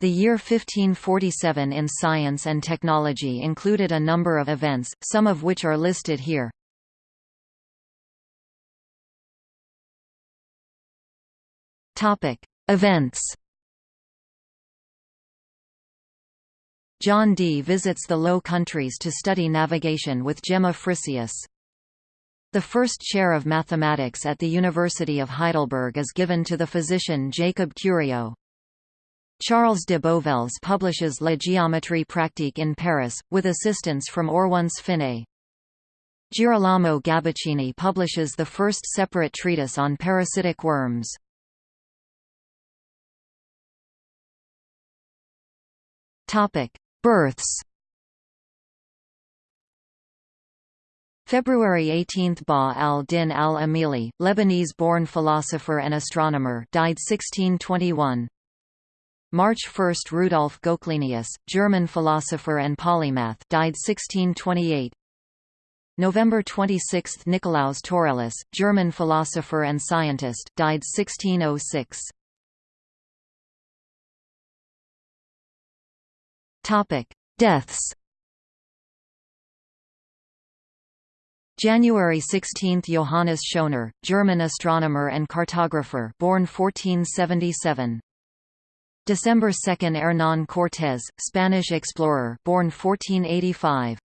The year 1547 in science and technology included a number of events, some of which are listed here. Topic: Events. John Dee visits the Low Countries to study navigation with Gemma Frisius. The first chair of mathematics at the University of Heidelberg is given to the physician Jacob Curio. Charles de Bovelles publishes La géométrie pratique in Paris, with assistance from Oronce Finé. Girolamo Gabucini publishes the first separate treatise on parasitic worms. Births. February 18 – Ba al-Din al-Amili, Lebanese-born philosopher and astronomer died 1621. March 1 – Rudolf Goclenius, German philosopher and polymath died 1628. November 26 – Nicolaus Taurellus, German philosopher and scientist died 1606. Topic: Deaths. January 16 – Johannes Schöner, German astronomer and cartographer born 1477. December 2 – Hernán Cortés, Spanish explorer born 1485.